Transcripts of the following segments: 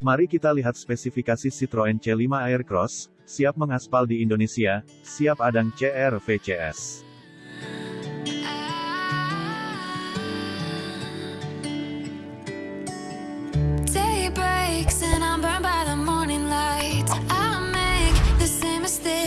Mari kita lihat spesifikasi Citroen C5 Aircross, siap mengaspal di Indonesia, siap adang CR VCS. Day breaks and I'm burned by the morning light. I make the same song.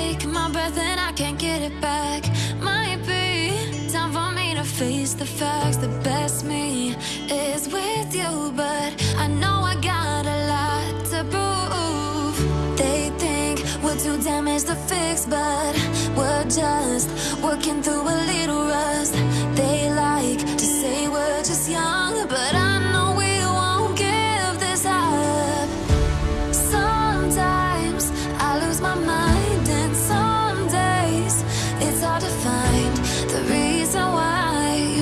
Take my breath and I can't get it back. Might be time for me to face the facts. The best me is with you, but I know I got a lot to prove. They think we're too damaged to fix, but we're just working through a little rust. They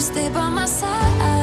stay by my side.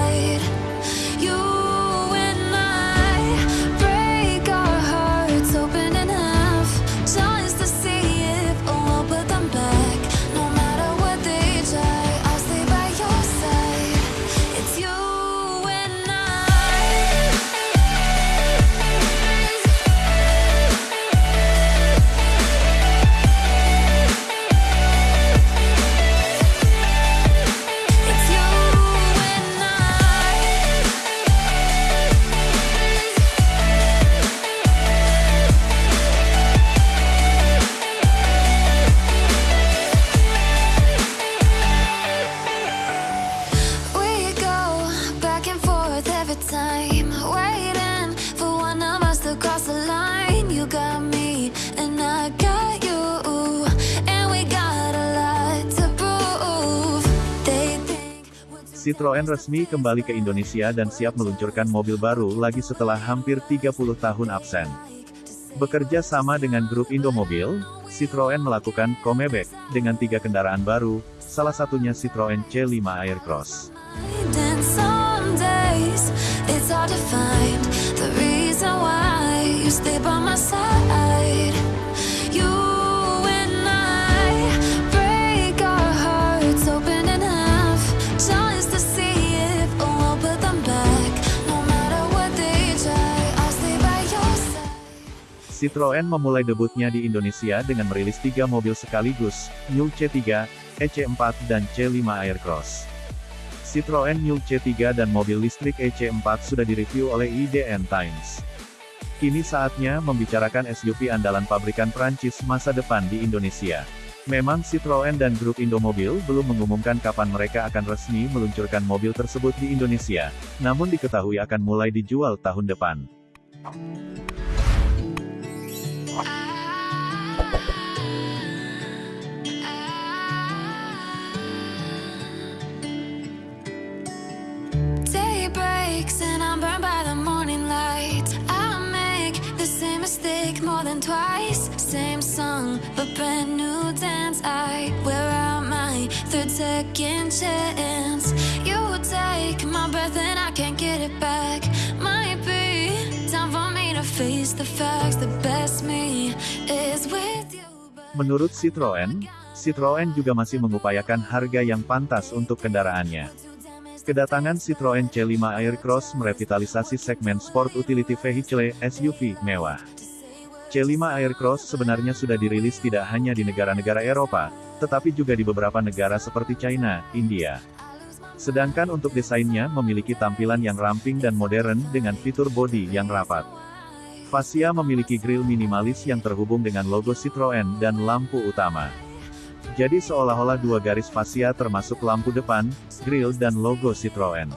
Citroen resmi kembali ke Indonesia dan siap meluncurkan mobil baru lagi setelah hampir 30 tahun absen. Bekerja sama dengan grup Indomobil, Citroen melakukan comeback dengan tiga kendaraan baru, salah satunya Citroen C5 Aircross. Citroen memulai debutnya di Indonesia dengan merilis tiga mobil sekaligus, New C3, EC4 dan C5 Aircross. Citroen New C3 dan mobil listrik EC4 sudah direview oleh IDN Times. Kini saatnya membicarakan SUV andalan pabrikan Prancis masa depan di Indonesia. Memang Citroen dan grup Indomobil belum mengumumkan kapan mereka akan resmi meluncurkan mobil tersebut di Indonesia, namun diketahui akan mulai dijual tahun depan. Second chance. You take my breath and I can't get it back. Menurut Citroen, Citroen juga masih mengupayakan harga yang pantas untuk kendaraannya. Kedatangan Citroen C5 Aircross merevitalisasi segmen Sport Utility Vehicle (SUV) mewah. C5 Aircross sebenarnya sudah dirilis tidak hanya di negara-negara Eropa, tetapi juga di beberapa negara seperti China, India. Sedangkan untuk desainnya memiliki tampilan yang ramping dan modern dengan fitur bodi yang rapat. Fascia memiliki grill minimalis yang terhubung dengan logo Citroen dan lampu utama. Jadi seolah-olah dua garis fascia termasuk lampu depan, grill dan logo Citroen.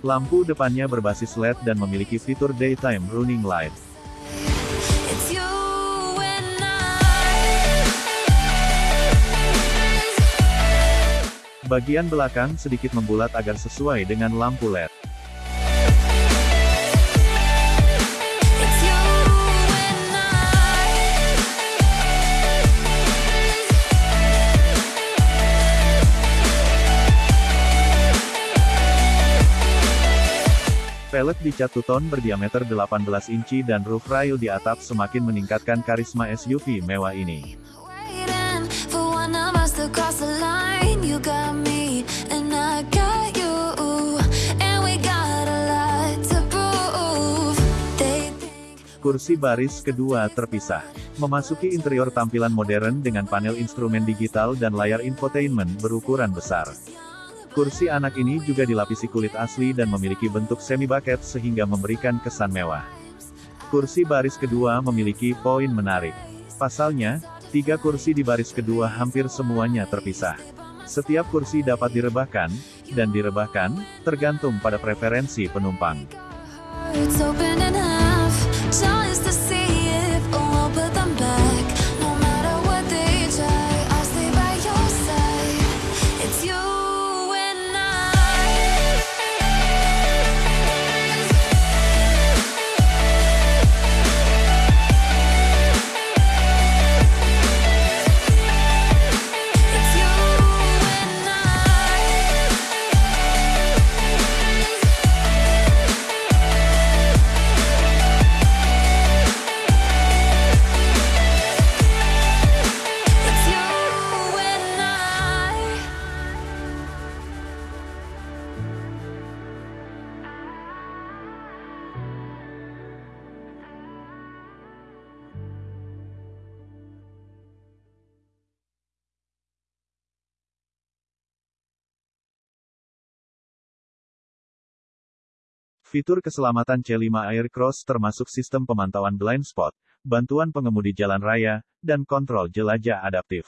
Lampu depannya berbasis LED dan memiliki fitur daytime running light. Bagian belakang sedikit membulat agar sesuai dengan lampu LED. Pelet di cat tuton berdiameter 18 inci dan roof rail di atap semakin meningkatkan karisma SUV mewah ini. Kursi baris kedua terpisah. Memasuki interior tampilan modern dengan panel instrumen digital dan layar infotainment berukuran besar. Kursi anak ini juga dilapisi kulit asli dan memiliki bentuk semi bucket sehingga memberikan kesan mewah. Kursi baris kedua memiliki poin menarik. Pasalnya, tiga kursi di baris kedua hampir semuanya terpisah. Setiap kursi dapat direbahkan, dan direbahkan, tergantung pada preferensi penumpang. Fitur keselamatan C5 Aircross termasuk sistem pemantauan blind spot, bantuan pengemudi jalan raya, dan kontrol jelajah adaptif.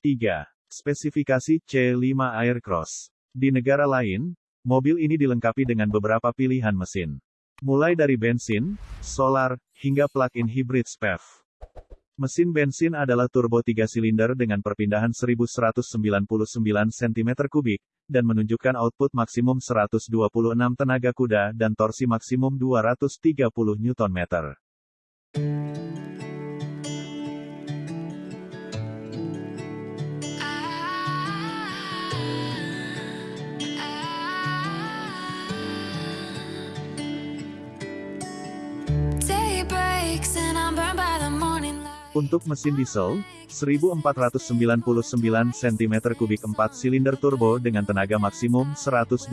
3. Spesifikasi C5 Aircross. Di negara lain, mobil ini dilengkapi dengan beberapa pilihan mesin. Mulai dari bensin, solar, hingga plug-in hybrid SPEV. Mesin bensin adalah turbo 3 silinder dengan perpindahan 1199 cm3, dan menunjukkan output maksimum 126 tenaga kuda dan torsi maksimum 230 Nm. Untuk mesin diesel, 1499 cm3 4 silinder turbo dengan tenaga maksimum 128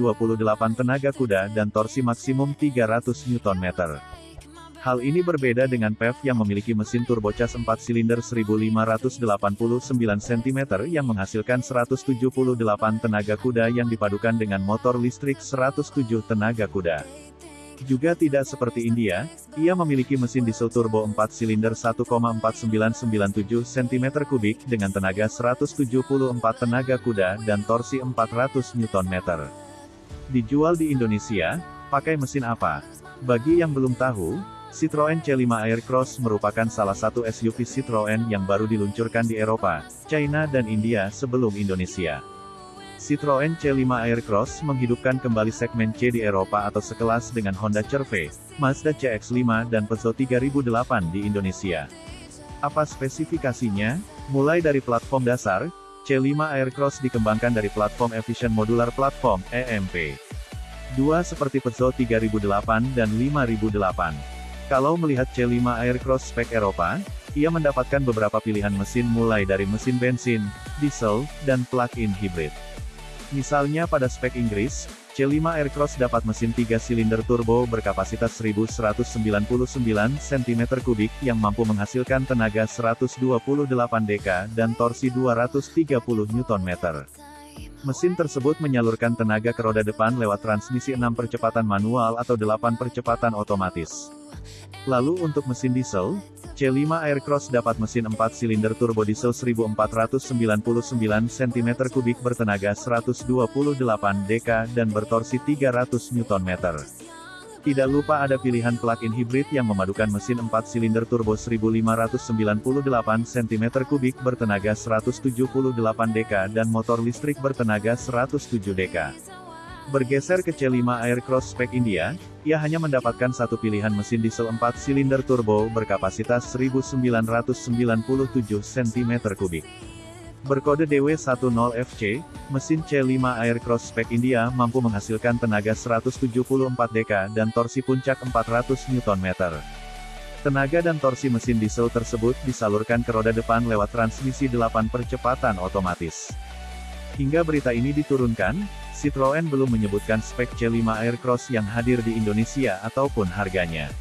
tenaga kuda dan torsi maksimum 300 Nm. Hal ini berbeda dengan PEV yang memiliki mesin turbocas 4 silinder 1589 cm yang menghasilkan 178 tenaga kuda yang dipadukan dengan motor listrik 107 tenaga kuda. Juga tidak seperti India, ia memiliki mesin diesel turbo 4 silinder 1,4997 cm3 dengan tenaga 174 tenaga kuda dan torsi 400 Nm. Dijual di Indonesia, pakai mesin apa? Bagi yang belum tahu, Citroen C5 Aircross merupakan salah satu SUV Citroen yang baru diluncurkan di Eropa, China dan India sebelum Indonesia. Citroen C5 Aircross menghidupkan kembali segmen C di Eropa atau sekelas dengan Honda CR-V, Mazda CX-5 dan Peugeot 3008 di Indonesia. Apa spesifikasinya? Mulai dari platform dasar, C5 Aircross dikembangkan dari platform Efficient Modular Platform, EMP. Dua seperti Peugeot 3008 dan 5008. Kalau melihat C5 Aircross spek Eropa, ia mendapatkan beberapa pilihan mesin mulai dari mesin bensin, diesel, dan plug-in hybrid. Misalnya pada spek Inggris, C5 Aircross dapat mesin 3 silinder turbo berkapasitas 1199 cm3 yang mampu menghasilkan tenaga 128 dk dan torsi 230 Nm. Mesin tersebut menyalurkan tenaga ke roda depan lewat transmisi 6 percepatan manual atau 8 percepatan otomatis. Lalu untuk mesin diesel, C5 Aircross dapat mesin 4 silinder turbo diesel 1499 cm3 bertenaga 128 dk dan bertorsi 300 Nm. Tidak lupa ada pilihan plug-in hybrid yang memadukan mesin 4 silinder turbo 1598 cm3 bertenaga 178 dk dan motor listrik bertenaga 107 dk. Bergeser ke C5 Aircross spek India, ia hanya mendapatkan satu pilihan mesin diesel 4 silinder turbo berkapasitas 1997 cm3. Berkode DW10FC, mesin C5 Aircross spek India mampu menghasilkan tenaga 174 dk dan torsi puncak 400 Nm. Tenaga dan torsi mesin diesel tersebut disalurkan ke roda depan lewat transmisi 8 percepatan otomatis. Hingga berita ini diturunkan, Citroen belum menyebutkan spek C5 Aircross yang hadir di Indonesia ataupun harganya.